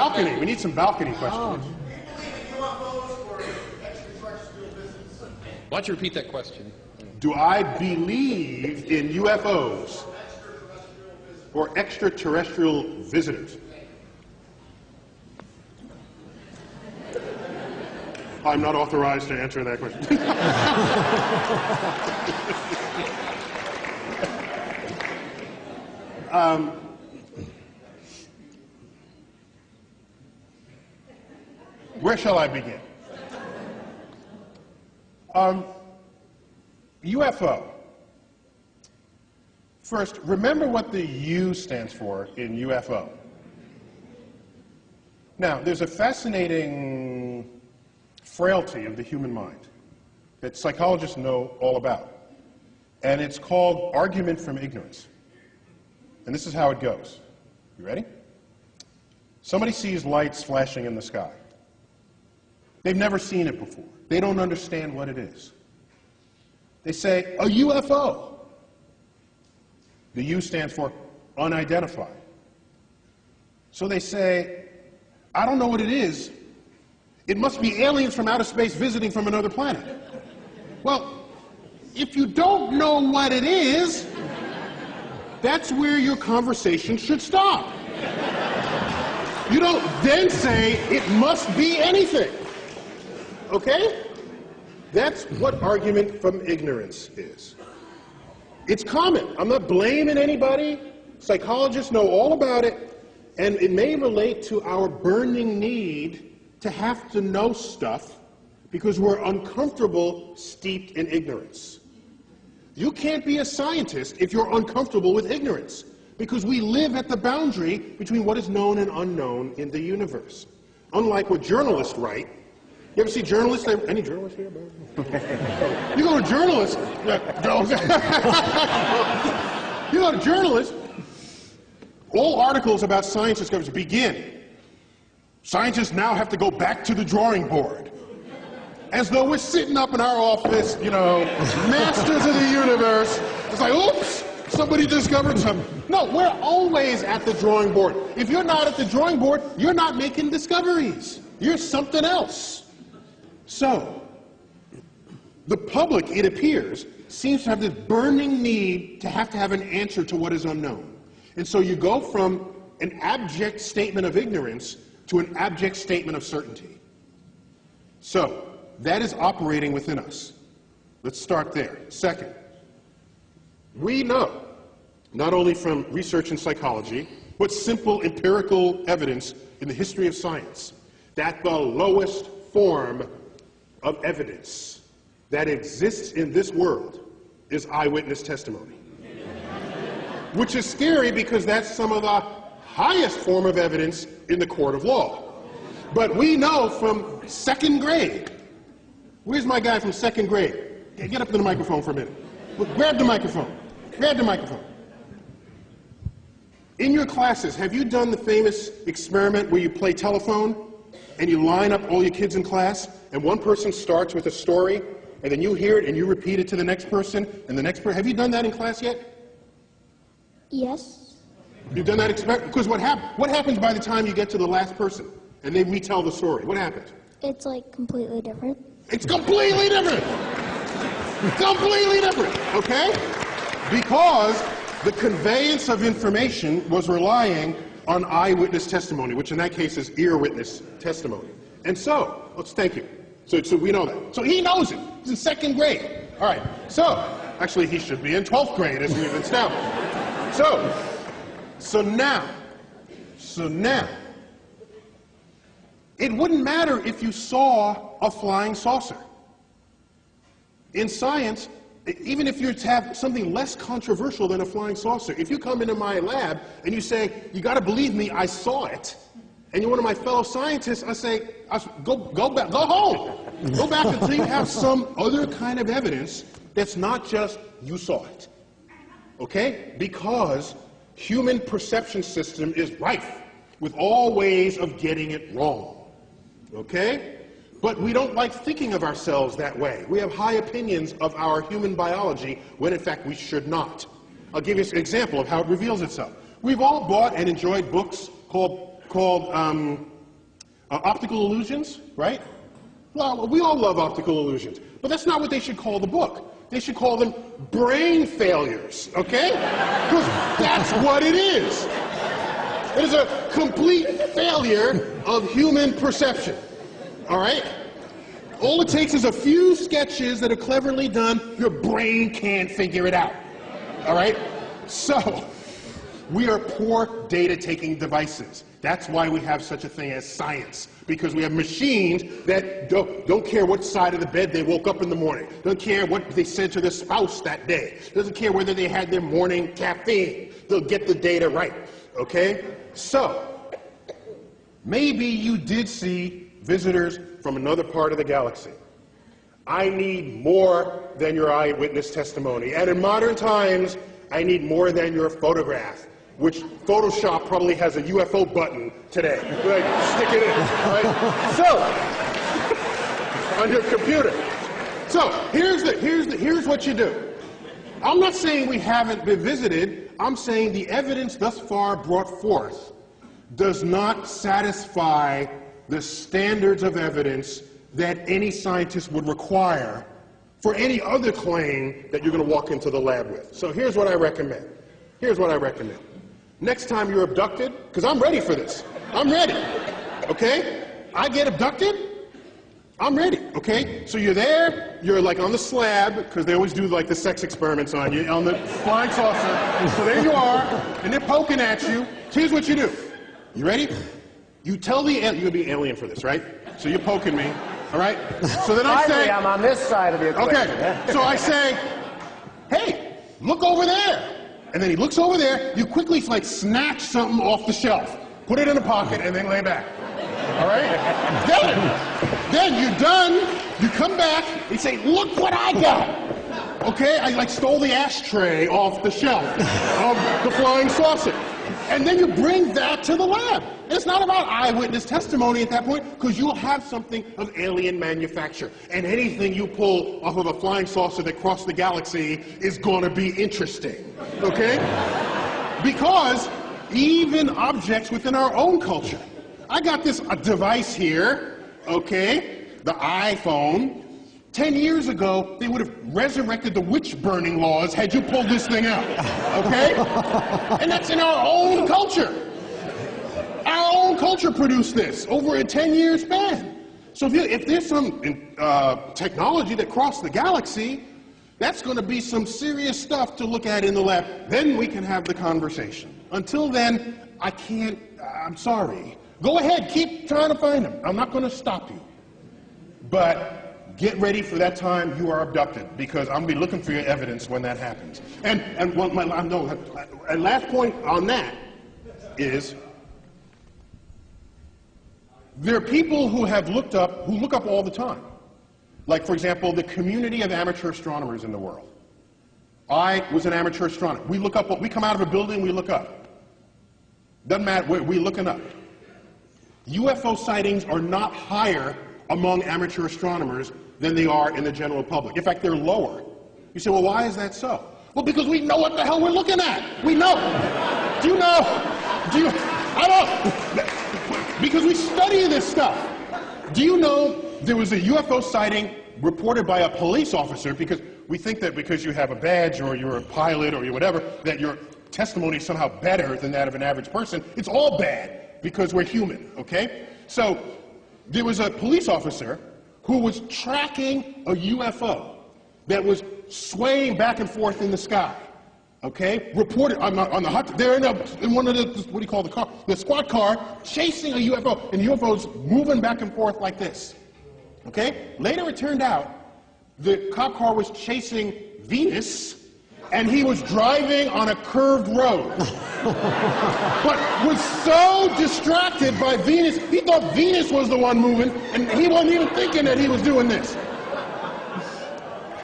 Balcony. We need some balcony questions. Why don't you repeat that question? Do I believe in UFOs or extraterrestrial visitors? I'm not authorized to answer that question. um, where shall I begin? Um, UFO. First, remember what the U stands for in UFO. Now, there's a fascinating frailty of the human mind that psychologists know all about. And it's called argument from ignorance. And this is how it goes. You ready? Somebody sees lights flashing in the sky. They've never seen it before. They don't understand what it is. They say, a UFO. The U stands for unidentified. So they say, I don't know what it is. It must be aliens from outer space visiting from another planet. Well, if you don't know what it is, that's where your conversation should stop. You don't then say, it must be anything. Okay? That's what argument from ignorance is. It's common. I'm not blaming anybody. Psychologists know all about it, and it may relate to our burning need to have to know stuff because we're uncomfortable steeped in ignorance. You can't be a scientist if you're uncomfortable with ignorance because we live at the boundary between what is known and unknown in the universe. Unlike what journalists write, you ever see journalists? Any journalists here? you go to journalists. you go to journalists. All articles about science discoveries begin. Scientists now have to go back to the drawing board. As though we're sitting up in our office, you know, masters of the universe. It's like, oops, somebody discovered something. No, we're always at the drawing board. If you're not at the drawing board, you're not making discoveries. You're something else. So, the public, it appears, seems to have this burning need to have to have an answer to what is unknown. And so you go from an abject statement of ignorance to an abject statement of certainty. So, that is operating within us. Let's start there. Second, we know, not only from research in psychology, but simple empirical evidence in the history of science, that the lowest form of evidence that exists in this world is eyewitness testimony. Which is scary because that's some of the highest form of evidence in the court of law. But we know from second grade. Where's my guy from second grade? Get up to the microphone for a minute. Grab the microphone. Grab the microphone. In your classes, have you done the famous experiment where you play telephone and you line up all your kids in class, and one person starts with a story, and then you hear it and you repeat it to the next person, and the next person. Have you done that in class yet? Yes. You've done that? Because what, hap- what happens by the time you get to the last person and they retell the story? What happens? It's like completely different. It's completely different. completely different, okay? Because the conveyance of information was relying on eyewitness testimony, which in that case is ear witness testimony. And so, let's thank you. So, so we know that. So he knows it. He's in second grade. All right. So, actually, he should be in 12th grade as we've established. So, so now, so now, it wouldn't matter if you saw a flying saucer. In science, even if you have something less controversial than a flying saucer, if you come into my lab and you say, you got to believe me, I saw it, and you're one of my fellow scientists, I say, I, go, go back, go home. Go back until you have some other kind of evidence that's not just you saw it. Okay? Because human perception system is rife with all ways of getting it wrong. Okay? But we don't like thinking of ourselves that way. We have high opinions of our human biology when in fact we should not. I'll give you an example of how it reveals itself. We've all bought and enjoyed books called called um, uh, optical illusions, right? Well, we all love optical illusions, but that's not what they should call the book. They should call them brain failures, okay? Because that's what it is. It is a complete failure of human perception, all right? All it takes is a few sketches that are cleverly done. Your brain can't figure it out, all right? So, we are poor data taking devices. That's why we have such a thing as science, because we have machines that don't, don't, care what side of the bed they woke up in the morning, don't care what they said to their spouse that day, doesn't care whether they had their morning caffeine. They'll get the data right, okay? So, maybe you did see visitors from another part of the galaxy. I need more than your eyewitness testimony. And in modern times, I need more than your photograph which Photoshop probably has a UFO button today. Stick it in, right? So, on your computer. So, here's, the, here's, the, here's what you do. I'm not saying we haven't been visited. I'm saying the evidence thus far brought forth does not satisfy the standards of evidence that any scientist would require for any other claim that you're going to walk into the lab with. So here's what I recommend. Here's what I recommend. Next time you're abducted, because I'm ready for this. I'm ready. Okay? I get abducted, I'm ready. Okay? So you're there, you're like on the slab, because they always do like the sex experiments on you, on the flying saucer. So there you are, and they're poking at you. Here's what you do. You ready? You tell the alien, you're gonna be alien for this, right? So you're poking me, all right? So then I say, I'm on this side of the equation. Okay. So I say, hey, look over there. And then he looks over there, you quickly like snatch something off the shelf, put it in a pocket, and then lay back. All right? then, then you're done, you come back, and say, look what I got. Okay? I like stole the ashtray off the shelf of the flying saucer. And then you bring that to the lab. It's not about eyewitness testimony at that point, because you'll have something of alien manufacture. And anything you pull off of a flying saucer that crossed the galaxy is going to be interesting. Okay? Because even objects within our own culture. I got this device here, okay? The iPhone. Ten years ago, they would have resurrected the witch burning laws had you pulled this thing out. Okay? and that's in our own culture. Our own culture produced this over a 10 year span. So if, you, if there's some uh, technology that crossed the galaxy, that's going to be some serious stuff to look at in the lab. Then we can have the conversation. Until then, I can't, I'm sorry. Go ahead, keep trying to find them. I'm not going to stop you. But get ready for that time you are abducted because I'm going to be looking for your evidence when that happens. And, and one, my, no, and last point on that is there are people who have looked up, who look up all the time. Like, for example, the community of amateur astronomers in the world. I was an amateur astronomer. We look up, we come out of a building, we look up. Doesn't matter, we're, we're looking up. UFO sightings are not higher among amateur astronomers than they are in the general public. In fact, they're lower. You say, well, why is that so? Well, because we know what the hell we're looking at. We know. Do you know? Do you? I don't. Because we study this stuff. Do you know there was a UFO sighting reported by a police officer because we think that because you have a badge or you're a pilot or you're whatever, that your testimony is somehow better than that of an average person. It's all bad because we're human, okay? So there was a police officer who was tracking a UFO that was swaying back and forth in the sky. Okay, reported on the, on the hot. They're in, a, in one of the what do you call the car? The squad car chasing a UFO, and the UFO's moving back and forth like this. Okay. Later, it turned out the cop car was chasing Venus, and he was driving on a curved road. but was so distracted by Venus, he thought Venus was the one moving, and he wasn't even thinking that he was doing this.